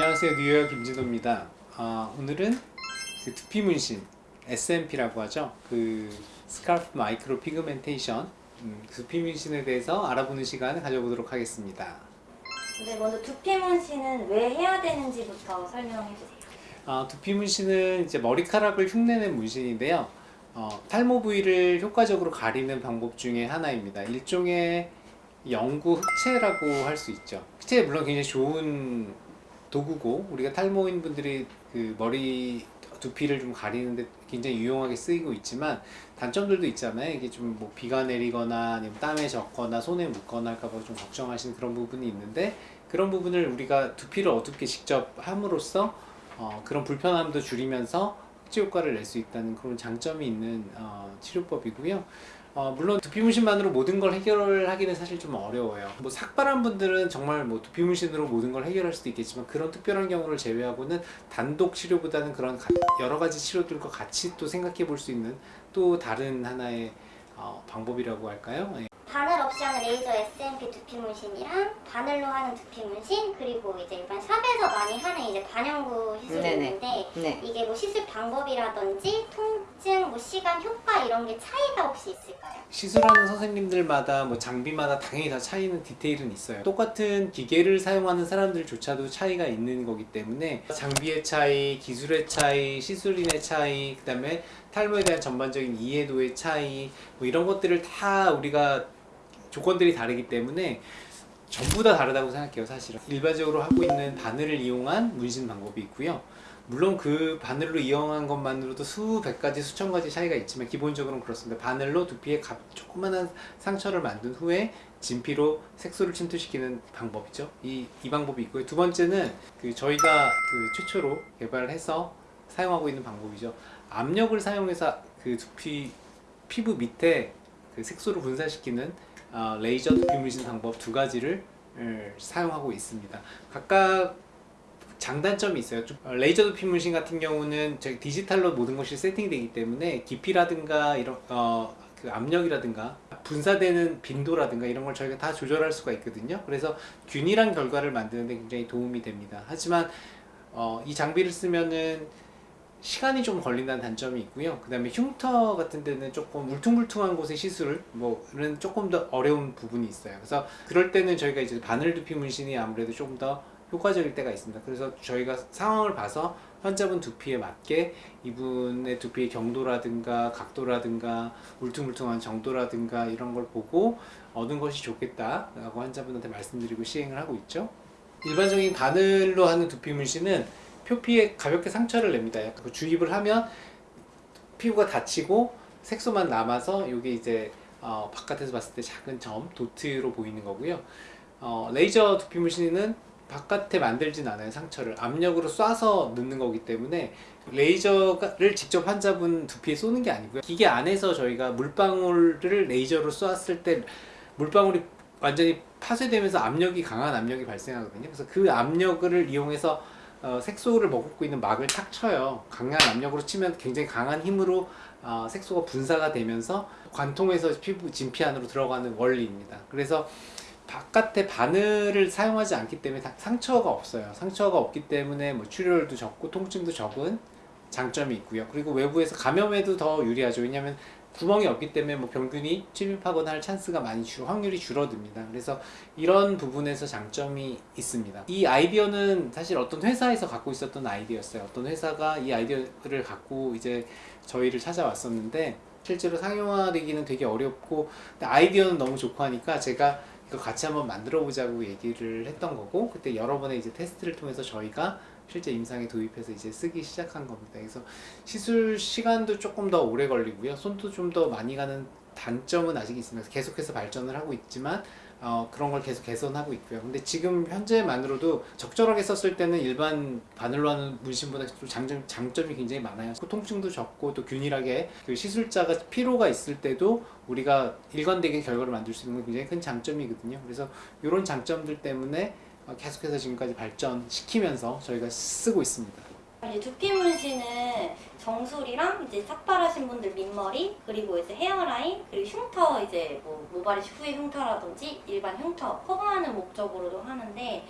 안녕하세요. 뉴욕 김진호입니다. 아, 오늘은 그 두피 문신 SMP라고 하죠. 그 scalp micropigmentation 음, 두피 문신에 대해서 알아보는 시간을 가져보도록 하겠습니다. 네, 먼저 두피 문신은 왜 해야 되는지부터 설명해 주세요. 아, 두피 문신은 이제 머리카락을 흉내낸 문신인데요. 어, 탈모 부위를 효과적으로 가리는 방법 중에 하나입니다. 일종의 영구 흑채라고 할 수 있죠. 흑채 물론 굉장히 좋은 도구고 우리가 탈모인 분들이 그 머리 두피를 좀 가리는데 굉장히 유용하게 쓰이고 있지만 단점들도 있잖아요. 이게 좀 뭐 비가 내리거나 아니면 땀에 젖거나 손에 묻거나 할까봐 좀 걱정하시는 그런 부분이 있는데 그런 부분을 우리가 두피를 어둡게 직접 함으로써 어, 그런 불편함도 줄이면서 흑지 효과를 낼 수 있다는 그런 장점이 있는 어, 치료법이고요 어, 물론 두피 문신만으로 모든 걸 해결하기는 사실 좀 어려워요 뭐 삭발한 분들은 정말 뭐 두피 문신으로 모든 걸 해결할 수도 있겠지만 그런 특별한 경우를 제외하고는 단독 치료보다는 그런 가, 여러 가지 치료들과 같이 또 생각해 볼 수 있는 또 다른 하나의 어, 방법이라고 할까요? 예. 하는 레이저 SMP 두피 문신이랑 바늘로 하는 두피 문신 그리고 이제 일반 샵에서 많이 하는 이제 반영구 시술이. 있는데 네. 이게 뭐 시술 방법이라든지 통증, 뭐 시간, 효과 이런 게 차이가 혹시 있을까요? 시술하는 선생님들마다 뭐 장비마다 당연히 다 차이는 디테일은 있어요 똑같은 기계를 사용하는 사람들조차도 차이가 있는 거기 때문에 장비의 차이, 기술의 차이, 시술인의 차이 그 다음에 탈모에 대한 전반적인 이해도의 차이 뭐 이런 것들을 다 우리가 조건들이 다르기 때문에 전부 다 다르다고 생각해요 사실은. 일반적으로 하고 있는 바늘을 이용한 문신 방법이 있고요. 물론 그 바늘로 이용한 것만으로도 수백 가지 수천 가지 차이가 있지만 기본적으로는 그렇습니다. 바늘로 두피에 가- 조그만한 상처를 만든 후에 진피로 색소를 침투시키는 방법이죠. 이, 이 방법이 있고요. 두 번째는 그 저희가 그 최초로 개발해서 사용하고 있는 방법이죠. 압력을 사용해서 그 두피 피부 밑에 그 색소를 분산시키는 어, 레이저 두피 문신 방법 두 가지를 을, 사용하고 있습니다. 각각 장단점이 있어요. 좀, 어, 레이저 두피 문신 같은 경우는 디지털로 모든 것이 세팅되기 때문에 깊이라든가 이런 어, 그 압력이라든가 분사되는 빈도라든가 이런 걸 저희가 다 조절할 수가 있거든요. 그래서 균일한 결과를 만드는데 굉장히 도움이 됩니다. 하지만 어, 이 장비를 쓰면은 시간이 좀 걸린다는 단점이 있고요. 그 다음에 흉터 같은 데는 조금 울퉁불퉁한 곳의 시술 뭐는 조금 더 어려운 부분이 있어요. 그래서 그럴 때는 저희가 이제 바늘 두피 문신이 아무래도 조금 더 효과적일 때가 있습니다. 그래서 저희가 상황을 봐서 환자분 두피에 맞게 이분의 두피의 경도라든가 각도라든가 울퉁불퉁한 정도라든가 이런 걸 보고 얻은 것이 좋겠다 라고 환자분한테 말씀드리고 시행을 하고 있죠. 일반적인 바늘로 하는 두피 문신은 표피에 가볍게 상처를 냅니다. 그 주입을 하면 피부가 다치고 색소만 남아서 이게 이제 어, 바깥에서 봤을 때 작은 점, 도트로 보이는 거고요. 어, 레이저 두피 문신은 바깥에 만들진 않아요 상처를 압력으로 쏴서 넣는 거기 때문에 레이저를 직접 환자분 두피에 쏘는 게 아니고요 기계 안에서 저희가 물방울을 레이저로 쏘았을 때 물방울이 완전히 파쇄되면서 압력이 강한 압력이 발생하거든요 그래서 그 압력을 이용해서 어, 색소를 머금고 있는 막을 탁 쳐요. 강한 압력으로 치면 굉장히 강한 힘으로 어, 색소가 분사가 되면서 관통해서 피부 진피 안으로 들어가는 원리입니다. 그래서 바깥에 바늘을 사용하지 않기 때문에 다- 상처가 없어요. 상처가 없기 때문에 뭐 출혈도 적고 통증도 적은 장점이 있고요. 그리고 외부에서 감염에도 더 유리하죠. 왜냐하면 구멍이 없기 때문에 뭐 병균이 침입하거나 할 찬스가 많이 줄 확률이 줄어듭니다. 그래서 이런 부분에서 장점이 있습니다. 이 아이디어는 사실 어떤 회사에서 갖고 있었던 아이디어였어요. 어떤 회사가 이 아이디어를 갖고 이제 저희를 찾아왔었는데 실제로 상용화되기는 되게 어렵고 아이디어는 너무 좋고 하니까 제가 이거 같이 한번 만들어 보자고 얘기를 했던 거고 그때 여러 번의 이제 테스트를 통해서 저희가 실제 임상에 도입해서 이제 쓰기 시작한 겁니다. 그래서 시술 시간도 조금 더 오래 걸리고요. 손도 좀 더 많이 가는 단점은 아직 있습니다. 계속해서 발전을 하고 있지만 어, 그런 걸 계속 개선하고 있고요. 근데 지금 현재만으로도 적절하게 썼을 때는 일반 바늘로 하는 문신보다 좀 장점, 장점이 굉장히 많아요. 통증도 적고 또 균일하게 그 시술자가 피로가 있을 때도 우리가 일관되게 결과를 만들 수 있는 건 굉장히 큰 장점이거든요. 그래서 이런 장점들 때문에 어, 계속해서 지금까지 발전시키면서 저희가 쓰고 있습니다. 이제 두피 문신은 정수리랑 이제 삭발하신 분들 밑머리 그리고 이제 헤어라인 그리고 흉터 이제 뭐 모발이식 후의 흉터라든지 일반 흉터 커버하는 목적으로도 하는데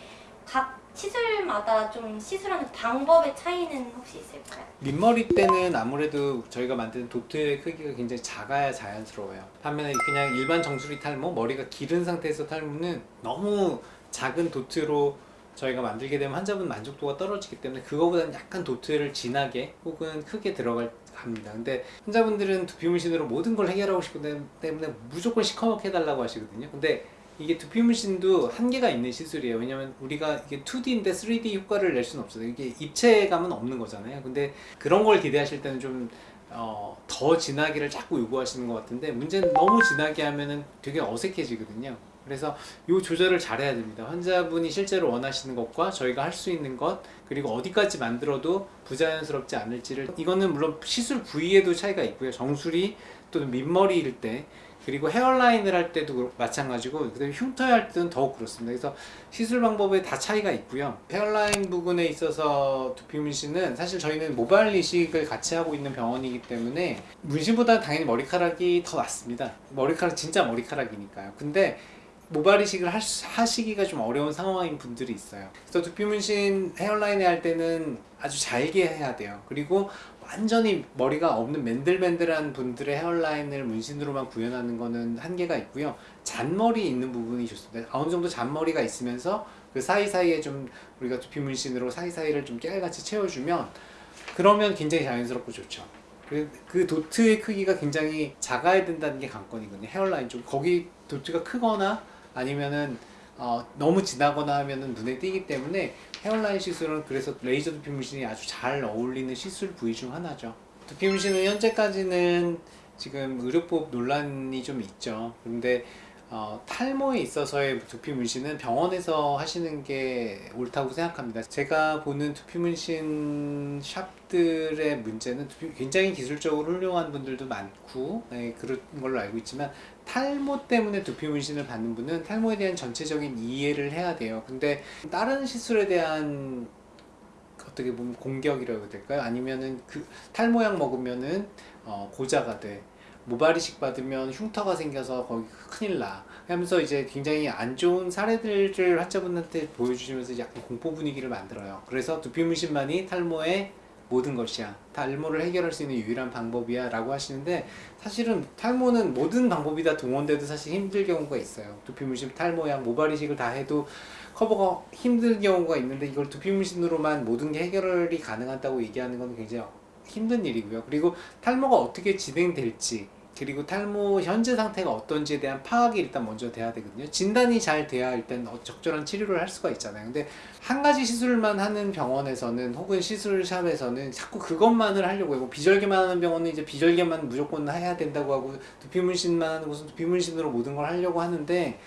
각 시술마다 좀 시술하는 방법의 차이는 혹시 있을까요? 민머리 때는 아무래도 저희가 만드는 도트의 크기가 굉장히 작아야 자연스러워요. 반면에 그냥 일반 정수리 탈모, 머리가 기른 상태에서 탈모는 너무 작은 도트로 저희가 만들게 되면 환자분 만족도가 떨어지기 때문에 그거보다는 약간 도트를 진하게 혹은 크게 들어갈 합니다. 근데 환자분들은 두피 문신으로 모든 걸 해결하고 싶기 때문에 무조건 시커멓게 해달라고 하시거든요. 근데 이게 두피 문신도 한계가 있는 시술이에요. 왜냐면 우리가 이게 2D인데 3D 효과를 낼 수는 없어요. 이게 입체감은 없는 거잖아요. 근데 그런 걸 기대하실 때는 좀 어, 더 진하기를 자꾸 요구하시는 것 같은데 문제는 너무 진하게 하면은 되게 어색해지거든요. 그래서 이 조절을 잘해야 됩니다. 환자분이 실제로 원하시는 것과 저희가 할 수 있는 것 그리고 어디까지 만들어도 부자연스럽지 않을지를 이거는 물론 시술 부위에도 차이가 있고요. 정수리 또는 밑머리일 때 그리고 헤어라인을 할 때도 마찬가지고 그다음에 흉터에 할 때는 더욱 그렇습니다. 그래서 시술 방법에 다 차이가 있고요. 헤어라인 부분에 있어서 두피 문신은 사실 저희는 모발 이식을 같이 하고 있는 병원이기 때문에 문신보다 당연히 머리카락이 더 낫습니다. 머리카락 진짜 머리카락이니까요. 근데 모발 이식을 하시기가 좀 어려운 상황인 분들이 있어요. 그래서 두피 문신 헤어라인에 할 때는 아주 잘게 해야 돼요. 그리고 완전히 머리가 없는 맨들맨들한 분들의 헤어라인을 문신으로만 구현하는 거는 한계가 있고요. 잔머리 있는 부분이 좋습니다. 어느 정도 잔머리가 있으면서 그 사이사이에 좀 우리가 두피 문신으로 사이사이를 좀 깨알같이 채워주면 그러면 굉장히 자연스럽고 좋죠. 그, 그 도트의 크기가 굉장히 작아야 된다는 게 관건이거든요. 헤어라인 쪽 거기 도트가 크거나 아니면은 어, 너무 진하거나 하면은 눈에 띄기 때문에 헤어라인 시술은 그래서 레이저 두피 문신이 아주 잘 어울리는 시술 부위 중 하나죠. 두피 문신은 현재까지는 지금 의료법 논란이 좀 있죠. 근데 어, 탈모에 있어서의 두피 문신은 병원에서 하시는 게 옳다고 생각합니다. 제가 보는 두피 문신 샵들의 문제는 두피- 굉장히 기술적으로 훌륭한 분들도 많고 네, 그런 걸로 알고 있지만 탈모 때문에 두피 문신을 받는 분은 탈모에 대한 전체적인 이해를 해야 돼요. 근데 다른 시술에 대한 어떻게 보면 공격이라고 될까요? 아니면은 그 탈모약 먹으면은 어, 고자가 돼. 모발이식 받으면 흉터가 생겨서 거기 큰일 나. 하면서 이제 굉장히 안 좋은 사례들을 환자분한테 보여주시면서 약간 공포 분위기를 만들어요. 그래서 두피 문신만이 탈모의 모든 것이야. 탈모를 해결할 수 있는 유일한 방법이야. 라고 하시는데 사실은 탈모는 모든 방법이 다 동원돼도 사실 힘들 경우가 있어요. 두피 문신, 탈모약, 모발이식을 다 해도 커버가 힘든 경우가 있는데 이걸 두피 문신으로만 모든 게 해결이 가능하다고 얘기하는 건 굉장히 힘든 일이고요. 그리고 탈모가 어떻게 진행될지 그리고 탈모 현재 상태가 어떤지에 대한 파악이 일단 먼저 돼야 되거든요. 진단이 잘 돼야 일단 어- 적절한 치료를 할 수가 있잖아요. 근데 한 가지 시술만 하는 병원에서는 혹은 시술샵에서는 자꾸 그것만을 하려고 해요. 뭐 비절개만 하는 병원은 이제 비절개만 무조건 해야 된다고 하고 두피 문신만 하는 곳은 두피 문신으로 모든 걸 하려고 하는데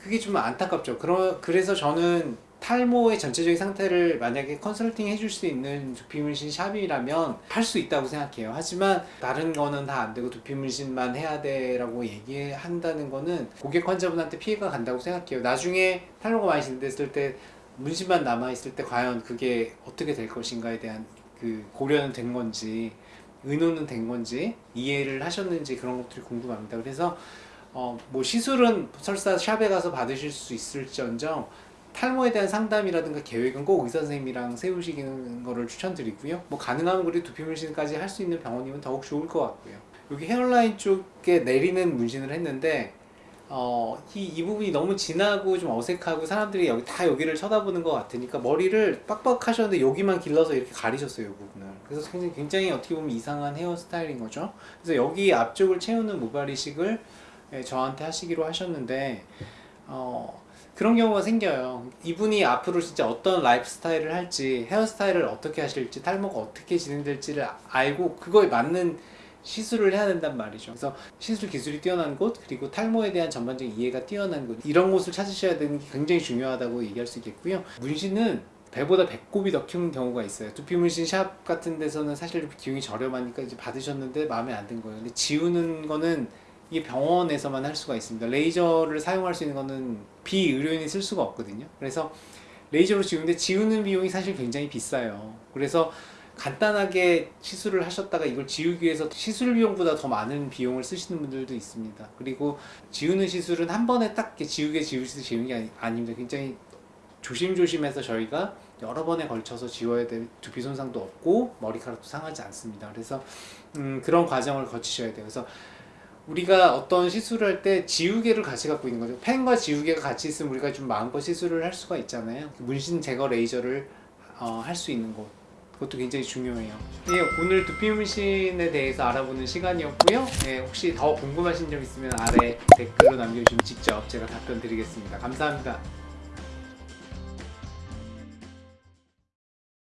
그게 좀 안타깝죠. 그러, 그래서 저는 탈모의 전체적인 상태를 만약에 컨설팅 해줄 수 있는 두피 문신 샵이라면 할 수 있다고 생각해요. 하지만 다른 거는 다 안 되고 두피 문신만 해야 돼 라고 얘기한다는 거는 고객 환자분한테 피해가 간다고 생각해요. 나중에 탈모가 많이 진행됐을 때 문신만 남아 있을 때 과연 그게 어떻게 될 것인가에 대한 그 고려는 된 건지 의논은 된 건지 이해를 하셨는지 그런 것들이 궁금합니다. 그래서 어, 뭐 시술은 설사 샵에 가서 받으실 수 있을지언정 탈모에 대한 상담이라든가 계획은 꼭 의사 선생님이랑 세우시는 거를 추천드리고요. 뭐 가능하면 우리 두피 문신까지 할 수 있는 병원이면 더욱 좋을 것 같고요. 여기 헤어라인 쪽에 내리는 문신을 했는데 어, 이, 이 부분이 너무 진하고 좀 어색하고 사람들이 여기 다 여기를 쳐다보는 것 같으니까 머리를 빡빡하셨는데 여기만 길러서 이렇게 가리셨어요, 이 부분을. 그래서 굉장히, 굉장히 어떻게 보면 이상한 헤어스타일인 거죠. 그래서 여기 앞쪽을 채우는 모발 이식을 예, 저한테 하시기로 하셨는데 어, 그런 경우가 생겨요. 이분이 앞으로 진짜 어떤 라이프 스타일을 할지, 헤어스타일을 어떻게 하실지, 탈모가 어떻게 진행될지를 알고 그거에 맞는 시술을 해야 된단 말이죠. 그래서 시술 기술이 뛰어난 곳, 그리고 탈모에 대한 전반적인 이해가 뛰어난 곳, 이런 곳을 찾으셔야 되는 게 굉장히 중요하다고 얘기할 수 있겠고요. 문신은 배보다 배꼽이 더 큰 경우가 있어요. 두피 문신 샵 같은 데서는 사실 비용이 저렴하니까 이제 받으셨는데 마음에 안 든 거예요. 근데 지우는 거는 이게 병원에서만 할 수가 있습니다. 레이저를 사용할 수 있는 거는 비의료인이 쓸 수가 없거든요. 그래서 레이저로 지우는데 지우는 비용이 사실 굉장히 비싸요. 그래서 간단하게 시술을 하셨다가 이걸 지우기 위해서 시술 비용보다 더 많은 비용을 쓰시는 분들도 있습니다. 그리고 지우는 시술은 한 번에 딱 지우개 지우듯이 지우는 게 아닙니다. 굉장히 조심조심해서 저희가 여러 번에 걸쳐서 지워야 될 두피 손상도 없고 머리카락도 상하지 않습니다. 그래서 음, 그런 과정을 거치셔야 돼요. 그래서 우리가 어떤 시술을 할 때 지우개를 같이 갖고 있는 거죠. 펜과 지우개가 같이 있으면 우리가 좀 마음껏 시술을 할 수가 있잖아요. 문신 제거 레이저를 어, 할 수 있는 곳. 그것도 굉장히 중요해요. 예, 오늘 두피 문신에 대해서 알아보는 시간이었고요. 네, 혹시 더 궁금하신 점 있으면 아래 댓글로 남겨주시면 직접 제가 답변 드리겠습니다. 감사합니다.